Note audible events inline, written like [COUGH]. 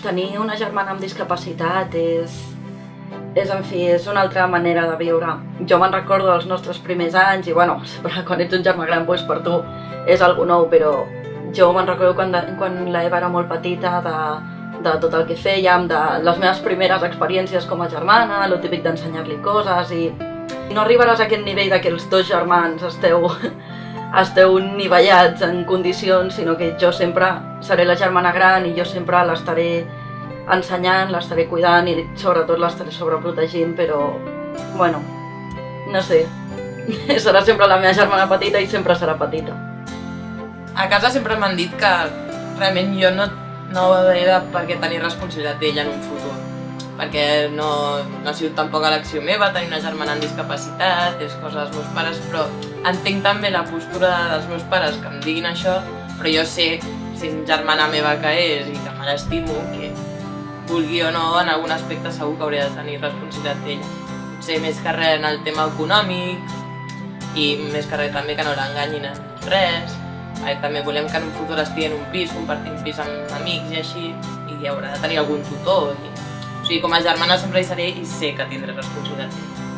tenir una germana amb discapacitat és, és, en fi, és una altra manera de viure. Jo me'n recordo dels nostres primers anys i, bueno, [LAUGHS] quan ets un germà gran, doncs per tu és algo nou, però jo me'n recordo quan, de, quan l'Eva era molt petita de, de tot el que fèiem, de les meves primeres experiències com a germana, el típic d'ensenyar-li coses i no arribaràs a aquest nivell de que els dos germans esteu esteu nivellats en condicions, sinó que jo sempre seré la germana gran i jo sempre l'estaré ensenyant, l'estaré cuidant i sobretot l'estaré sobreprotegint, però, bueno, no sé, [LAUGHS] serà sempre la meva germana petita i sempre serà petita. A casa sempre m'han dit que realment jo no, no he de per què tenir responsabilitat d'ella en un futur perquè no, no ha sigut tampoc elecció meva tenir una germana amb discapacitat, és cosa dels meus pares, però entenc també la postura dels meus pares que em diguin això, però jo sé, sent germana meva que és i que me l'estimo, que vulgui o no, en algun aspecte segur que hauria de tenir responsabilitat d'ella. Potser més que res en el tema econòmic i més que res també que no l'enganyin en res. També volem que en un futur estigui en un pis, compartint pis amb amics i així, i haurà de tenir algun tutor i o sigui, com a germana sempre hi seré i sé que tindré responsabilitat.